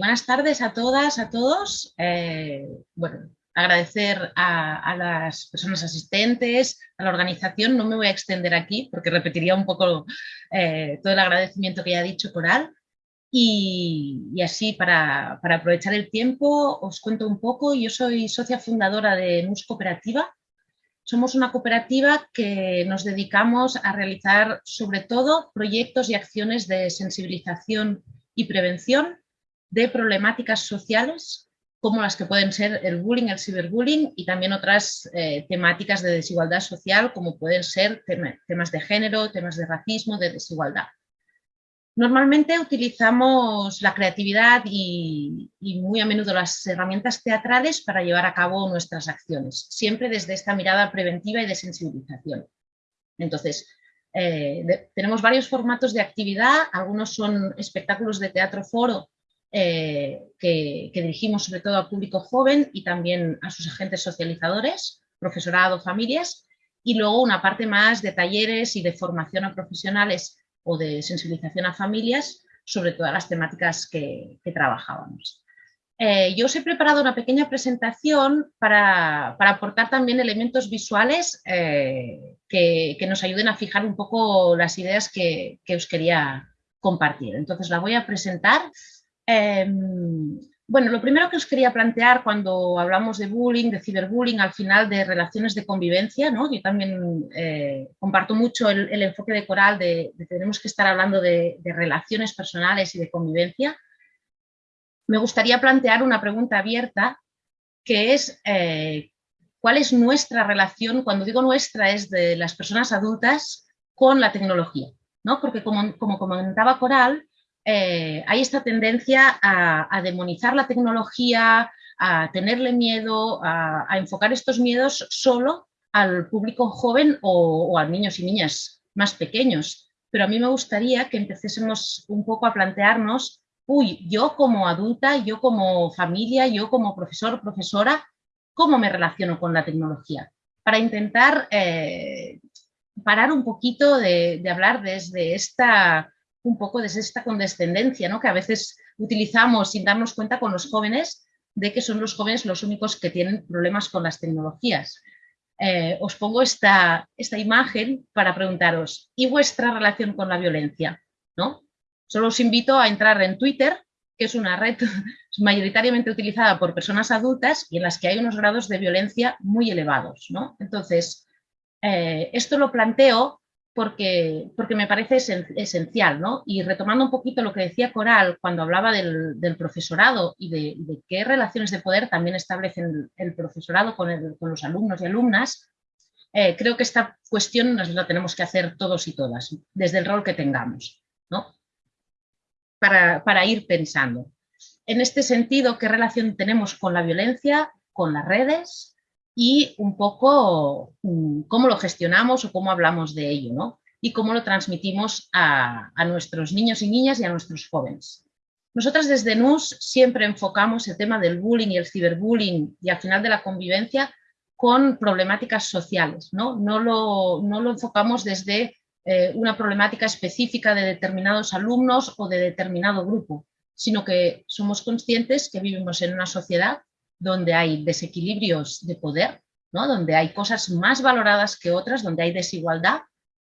Buenas tardes a todas, a todos. Eh, bueno, agradecer a, las personas asistentes, a la organización. No me voy a extender aquí porque repetiría un poco eh, todo el agradecimiento que ya ha dicho Coral. Y, así, para, para, aprovechar el tiempo, os cuento un poco. Yo soy socia fundadora de NUS Cooperativa. Somos una cooperativa que nos dedicamos a realizar sobre todo proyectos y acciones de sensibilización y prevención de problemáticas sociales como las que pueden ser el bullying, el ciberbullying y también otras eh, temáticas de desigualdad social como pueden ser temas de género, temas de racismo, de desigualdad. Normalmente utilizamos la creatividad y, muy a menudo las herramientas teatrales para llevar a cabo nuestras acciones, siempre desde esta mirada preventiva y de sensibilización. Entonces, eh, tenemos varios formatos de actividad, algunos son espectáculos de teatro foro eh, que, dirigimos sobre todo al público joven y también a sus agentes socializadores, profesorado, familias, y luego una parte más de talleres y de formación a profesionales o de sensibilización a familias sobre todas las temáticas que, trabajábamos. Eh, yo os he preparado una pequeña presentación para, aportar también elementos visuales eh, que, nos ayuden a fijar un poco las ideas que, que os quería compartir. Entonces la voy a presentar. Em, bueno, lo primero que os quería plantear cuando hablamos de bullying, de ciberbullying, al final de relaciones de convivencia, ¿no? yo también eh, comparto mucho el, enfoque de Coral de, que tenemos que estar hablando de, relaciones personales y de convivencia. Me gustaría plantear una pregunta abierta que es eh, ¿cuál es nuestra relación? Cuando digo nuestra es de las personas adultas con la tecnología, ¿no? porque como comentaba Coral, eh, hay esta tendencia a, demonizar la tecnología, a tenerle miedo, a, enfocar estos miedos solo al público joven o, a niños y niñas más pequeños. Pero a mí me gustaría que empecésemos un poco a plantearnos, uy, yo como adulta, yo como familia, yo como profesor profesora, ¿cómo me relaciono con la tecnología? Para intentar eh, parar un poquito de hablar desde esta un poco desde esta condescendencia ¿no? que a veces utilizamos sin darnos cuenta con los jóvenes de que son los jóvenes los únicos que tienen problemas con las tecnologías. Eh, os pongo esta, esta imagen para preguntaros, ¿y vuestra relación con la violencia? ¿No? Solo os invito a entrar en Twitter, que es una red mayoritariamente utilizada por personas adultas y en las que hay unos grados de violencia muy elevados. ¿no? Entonces, eh, esto lo planteo porque, porque me parece esencial, ¿no? Y retomando un poquito lo que decía Coral cuando hablaba del, profesorado y de, qué relaciones de poder también establecen el, profesorado con, los alumnos y alumnas, eh, creo que esta cuestión nos la tenemos que hacer todos y todas, desde el rol que tengamos, ¿no? Para, para ir pensando. En este sentido, ¿qué relación tenemos con la violencia, con las redes, y un poco mm, cómo lo gestionamos o cómo hablamos de ello, ¿no? Y cómo lo transmitimos a, nuestros niños y niñas y a nuestros jóvenes. Nosotras desde NUS siempre enfocamos el tema del bullying y el ciberbullying y al final de la convivencia con problemáticas sociales, ¿no? No lo, no lo enfocamos desde eh, una problemática específica de determinados alumnos o de determinado grupo, sino que somos conscientes que vivimos en una sociedad donde hay desequilibrios de poder, ¿no? donde hay cosas más valoradas que otras, donde hay desigualdad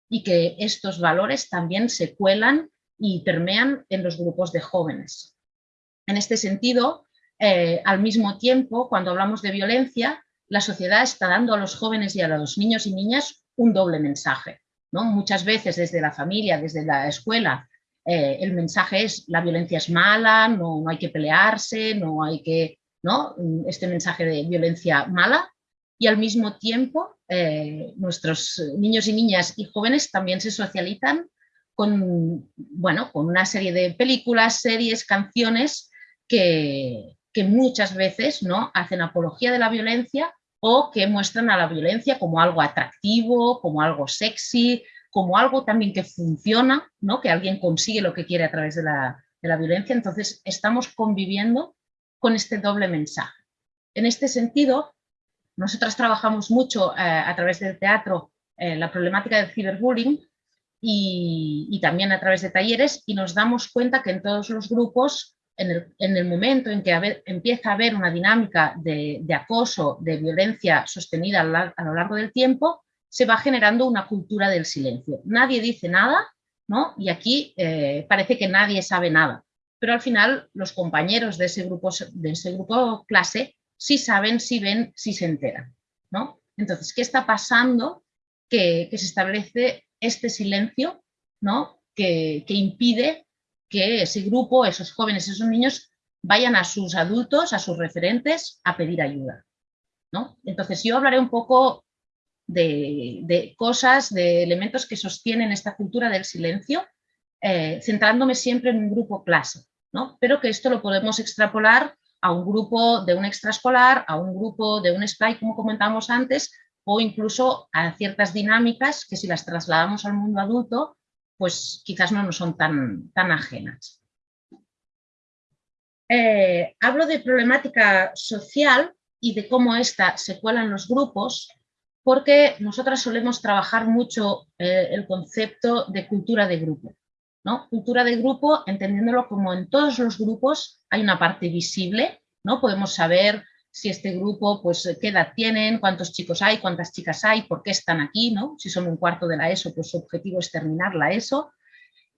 y que estos valores también se cuelan y permean en los grupos de jóvenes. En este sentido, eh, al mismo tiempo, cuando hablamos de violencia, la sociedad está dando a los jóvenes y a los niños y niñas un doble mensaje. ¿no? Muchas veces desde la familia, desde la escuela, eh, el mensaje es la violencia es mala, no, no hay que pelearse, no hay que este mensaje de violencia mala y al mismo tiempo eh, nuestros niños y niñas y jóvenes también se socializan con, bueno, con una serie de películas, series, canciones que, que muchas veces ¿no? hacen apología de la violencia o que muestran a la violencia como algo atractivo, como algo sexy, como algo también que funciona, ¿no? que alguien consigue lo que quiere a través de la, de la violencia. Entonces estamos conviviendo con este doble mensaje. En este sentido, nosotras trabajamos mucho eh, a través del teatro eh, la problemática del ciberbullying y, también a través de talleres y nos damos cuenta que en todos los grupos en el, momento en que empieza a haber una dinámica de, acoso, de violencia sostenida a lo largo del tiempo, se va generando una cultura del silencio. Nadie dice nada, ¿no? Y aquí eh, parece que nadie sabe nada. Pero al final los compañeros de ese grupo, de ese grupo clase sí saben, sí ven, sí se enteran, ¿no? Entonces, ¿qué está pasando? Que, se establece este silencio, ¿no? que impide que ese grupo, esos jóvenes, esos niños, vayan a sus adultos, a sus referentes, a pedir ayuda. ¿no? Entonces yo hablaré un poco de, cosas, de elementos que sostienen esta cultura del silencio, eh, centrándome siempre en un grupo clase, ¿no? pero que esto lo podemos extrapolar a un grupo de un extraescolar, a un grupo de un SPLY, como comentamos antes, o incluso a ciertas dinámicas que si las trasladamos al mundo adulto, pues quizás no nos son tan, tan ajenas. Eh, hablo de problemática social y de cómo ésta se cuela en los grupos, porque nosotras solemos trabajar mucho eh, el concepto de cultura de grupo. ¿No? Cultura de grupo, entendiéndolo como en todos los grupos hay una parte visible, ¿no? podemos saber si este grupo, pues qué edad tienen, cuántos chicos hay, cuántas chicas hay, por qué están aquí, ¿no? Si son un cuarto de la ESO, pues su objetivo es terminar la ESO.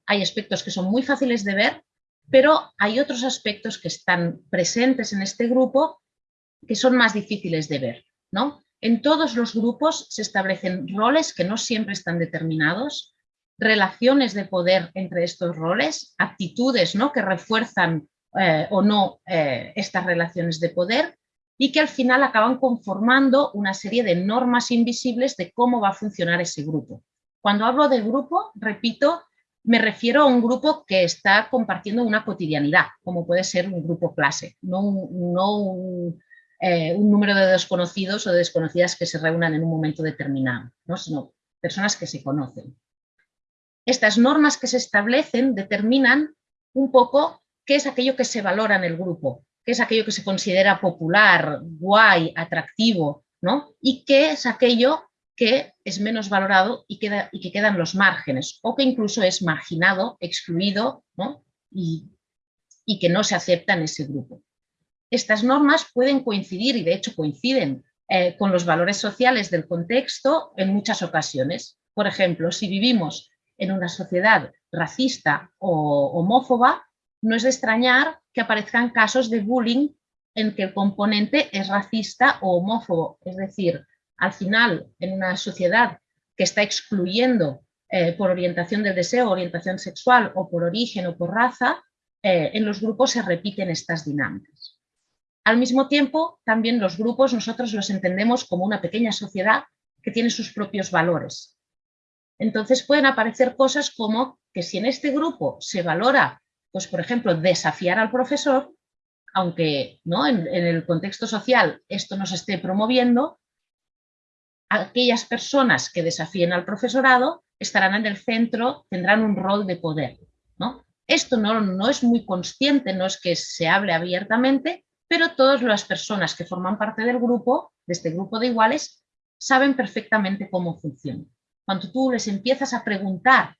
Hay aspectos que son muy fáciles de ver, pero hay otros aspectos que están presentes en este grupo que son más difíciles de ver, ¿no? En todos los grupos se establecen roles que no siempre están determinados, relaciones de poder entre estos roles, actitudes ¿no? que refuerzan eh, o no eh, estas relaciones de poder y que al final acaban conformando una serie de normas invisibles de cómo va a funcionar ese grupo. Cuando hablo del grupo, repito, me refiero a un grupo que está compartiendo una cotidianidad, como puede ser un grupo clase, no un, eh, número de desconocidos o de desconocidas que se reúnan en un momento determinado, ¿no? sino personas que se conocen. Estas normas que se establecen determinan un poco qué es aquello que se valora en el grupo, qué es aquello que se considera popular, guay, atractivo, ¿no? Y qué es aquello que es menos valorado y, queda, que quedan los márgenes, o que incluso es marginado, excluido, ¿no? y, que no se acepta en ese grupo. Estas normas pueden coincidir, y de hecho coinciden, eh, con los valores sociales del contexto en muchas ocasiones. Por ejemplo, si vivimos en una sociedad racista o homófoba, no es de extrañar que aparezcan casos de bullying en que el componente es racista o homófobo. Es decir, al final, en una sociedad que está excluyendo eh, por orientación del deseo, orientación sexual o por origen o por raza, eh, en los grupos se repiten estas dinámicas. Al mismo tiempo, también los grupos nosotros los entendemos como una pequeña sociedad que tiene sus propios valores. Entonces pueden aparecer cosas como que si en este grupo se valora pues por ejemplo, desafiar al profesor, aunque ¿no? en, el contexto social esto no se esté promoviendo, aquellas personas que desafíen al profesorado estarán en el centro, tendrán un rol de poder. ¿no? Esto no, no es muy consciente, no es que se hable abiertamente, pero todas las personas que forman parte del grupo, de este grupo de iguales, saben perfectamente cómo funciona. Cuando tú les empiezas a preguntar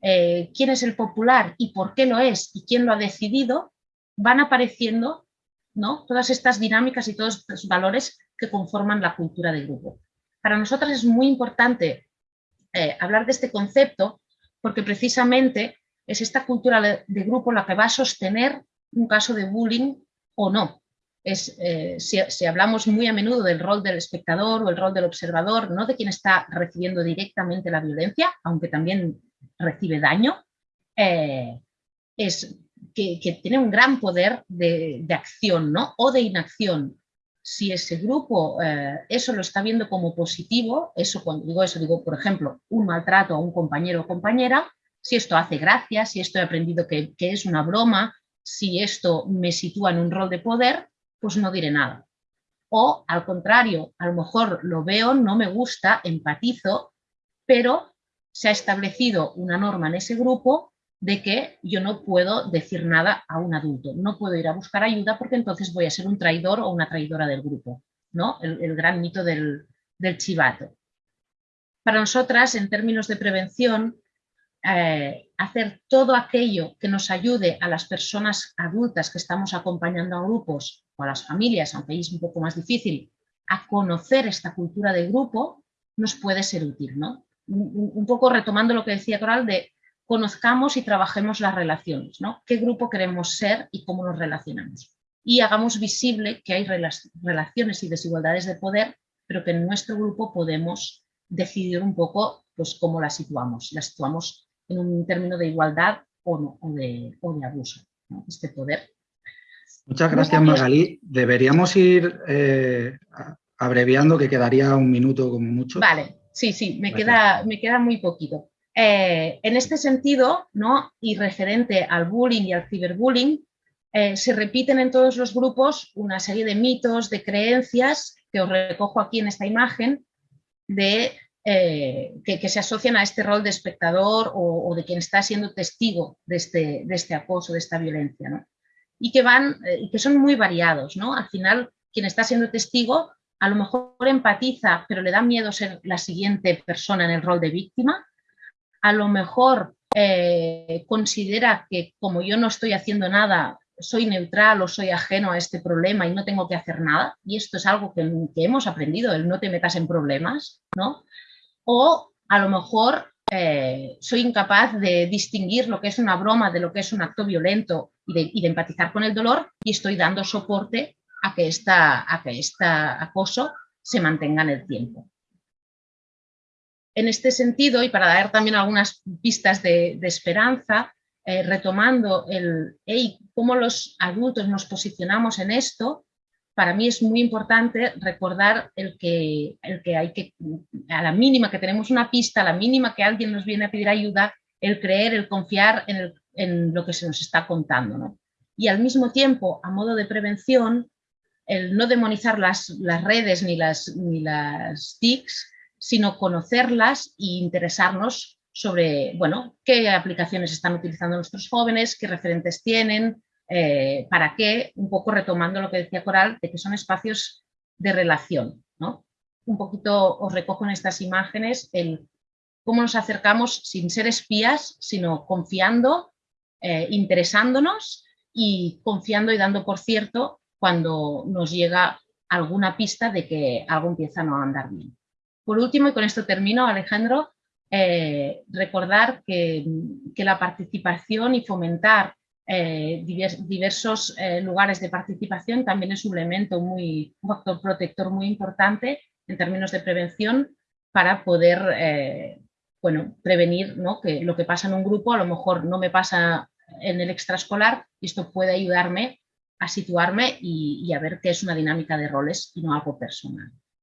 eh, quién es el popular y por qué lo es y quién lo ha decidido, van apareciendo ¿no? todas estas dinámicas y todos estos valores que conforman la cultura de grupo. Para nosotras es muy importante eh, hablar de este concepto porque precisamente es esta cultura de, grupo la que va a sostener un caso de bullying o no. Es, eh, si, si, hablamos muy a menudo del rol del espectador o el rol del observador, no de quien está recibiendo directamente la violencia, aunque también recibe daño, eh, es que, tiene un gran poder de, acción ¿no? o de inacción. Si ese grupo eh, eso lo está viendo como positivo, eso cuando digo eso, digo, por ejemplo, un maltrato a un compañero o compañera, si esto hace gracia, si esto he aprendido que, que es una broma, si esto me sitúa en un rol de poder, pues no diré nada. O al contrario, a lo mejor lo veo, no me gusta, empatizo, pero se ha establecido una norma en ese grupo de que yo no puedo decir nada a un adulto, no puedo ir a buscar ayuda porque entonces voy a ser un traidor o una traidora del grupo, ¿no? el, gran mito del, chivato. Para nosotras, en términos de prevención, eh, hacer todo aquello que nos ayude a las personas adultas que estamos acompañando a grupos o a las familias, aunque es un poco más difícil, a conocer esta cultura de grupo, nos puede ser útil. ¿no? Un, poco retomando lo que decía Coral de conozcamos y trabajemos las relaciones, ¿no? qué grupo queremos ser y cómo nos relacionamos. Y hagamos visible que hay relaciones y desigualdades de poder, pero que en nuestro grupo podemos decidir un poco pues, cómo las situamos. Las situamos en un término de igualdad o, no, o, de, abuso, este poder. Muchas gracias, Magalí. Deberíamos ir eh, abreviando, que quedaría un minuto como mucho. Vale, sí, sí, me, queda, me queda muy poquito. Eh, en este sentido, ¿no? y referente al bullying y al ciberbullying, eh, se repiten en todos los grupos una serie de mitos, de creencias, que os recojo aquí en esta imagen, de, eh, que, se asocian a este rol de espectador o, de quien está siendo testigo de este, de este acoso, de esta violencia. Y que, van, y que son muy variados. ¿no? Al final, quien está siendo testigo a lo mejor empatiza, pero le da miedo ser la siguiente persona en el rol de víctima. A lo mejor eh, considera que como yo no estoy haciendo nada, soy neutral o soy ajeno a este problema y no tengo que hacer nada. Y esto es algo que, hemos aprendido, el no te metas en problemas, ¿no? O a lo mejor eh, soy incapaz de distinguir lo que es una broma de lo que es un acto violento y de empatizar con el dolor y estoy dando soporte a que, este acoso se mantenga en el tiempo. En este sentido, y para dar también algunas pistas de, esperanza, eh, retomando el cómo los adultos nos posicionamos en esto, para mí es muy importante recordar el que, el que hay que, a la mínima que tenemos una pista, a la mínima que alguien nos viene a pedir ayuda, el creer, el confiar en, en lo que se nos está contando. ¿no? Y al mismo tiempo, a modo de prevención, el no demonizar las, las redes ni las, ni las TICs, sino conocerlas e interesarnos sobre bueno, qué aplicaciones están utilizando nuestros jóvenes, qué referentes tienen, eh, para qué, un poco retomando lo que decía Coral, de que son espacios de relación. ¿no? Un poquito os recojo en estas imágenes el cómo nos acercamos sin ser espías, sino confiando, eh, interesándonos y confiando y dando por cierto cuando nos llega alguna pista de que algo empieza a no andar bien. Por último, y con esto termino, Alejandro, eh, recordar que, la participación y fomentar eh, diversos eh, lugares de participación también es un elemento muy, un factor protector muy importante en términos de prevención para poder bueno, prevenir ¿no? que lo que pasa en un grupo a lo mejor no me pasa en el extraescolar y esto puede ayudarme a situarme y, a ver qué es una dinámica de roles y no algo personal.